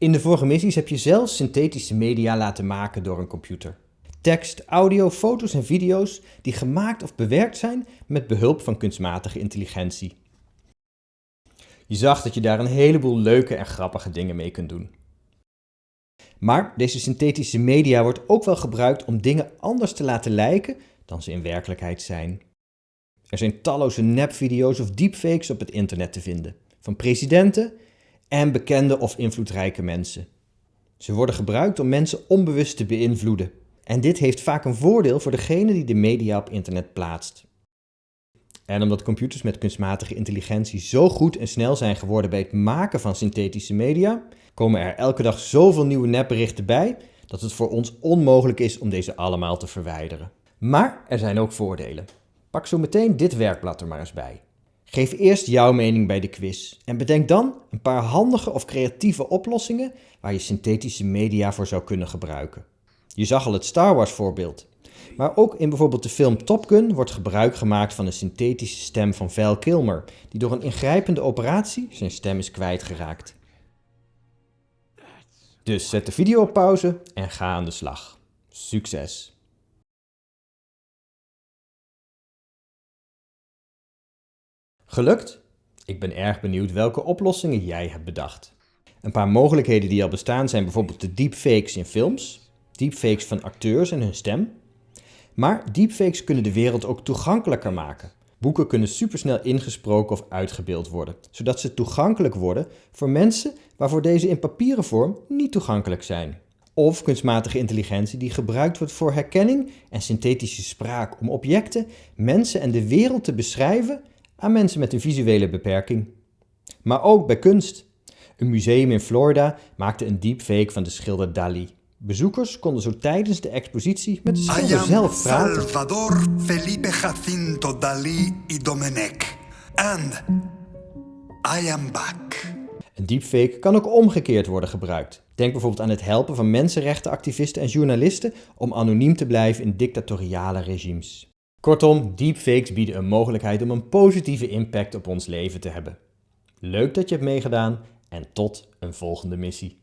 In de vorige missies heb je zelf synthetische media laten maken door een computer. Tekst, audio, foto's en video's die gemaakt of bewerkt zijn met behulp van kunstmatige intelligentie. Je zag dat je daar een heleboel leuke en grappige dingen mee kunt doen. Maar deze synthetische media wordt ook wel gebruikt om dingen anders te laten lijken dan ze in werkelijkheid zijn. Er zijn talloze nepvideo's of deepfakes op het internet te vinden, van presidenten en bekende of invloedrijke mensen. Ze worden gebruikt om mensen onbewust te beïnvloeden. En dit heeft vaak een voordeel voor degene die de media op internet plaatst. En omdat computers met kunstmatige intelligentie zo goed en snel zijn geworden bij het maken van synthetische media, komen er elke dag zoveel nieuwe nepberichten bij dat het voor ons onmogelijk is om deze allemaal te verwijderen. Maar er zijn ook voordelen. Pak zo meteen dit werkblad er maar eens bij. Geef eerst jouw mening bij de quiz en bedenk dan een paar handige of creatieve oplossingen waar je synthetische media voor zou kunnen gebruiken. Je zag al het Star Wars voorbeeld. Maar ook in bijvoorbeeld de film Top Gun wordt gebruik gemaakt van een synthetische stem van Val Kilmer, die door een ingrijpende operatie zijn stem is kwijtgeraakt. Dus zet de video op pauze en ga aan de slag. Succes! Gelukt? Ik ben erg benieuwd welke oplossingen jij hebt bedacht. Een paar mogelijkheden die al bestaan zijn bijvoorbeeld de deepfakes in films, deepfakes van acteurs en hun stem. Maar deepfakes kunnen de wereld ook toegankelijker maken. Boeken kunnen supersnel ingesproken of uitgebeeld worden, zodat ze toegankelijk worden voor mensen waarvoor deze in papieren vorm niet toegankelijk zijn. Of kunstmatige intelligentie die gebruikt wordt voor herkenning en synthetische spraak om objecten, mensen en de wereld te beschrijven aan mensen met een visuele beperking. Maar ook bij kunst. Een museum in Florida maakte een deepfake van de schilder Dali. Bezoekers konden zo tijdens de expositie met de schilder zelf praten. Salvador Felipe Jacinto Dalí y Domenech. And I am back. Een deepfake kan ook omgekeerd worden gebruikt. Denk bijvoorbeeld aan het helpen van mensenrechtenactivisten en journalisten om anoniem te blijven in dictatoriale regimes. Kortom, deepfakes bieden een mogelijkheid om een positieve impact op ons leven te hebben. Leuk dat je hebt meegedaan en tot een volgende missie.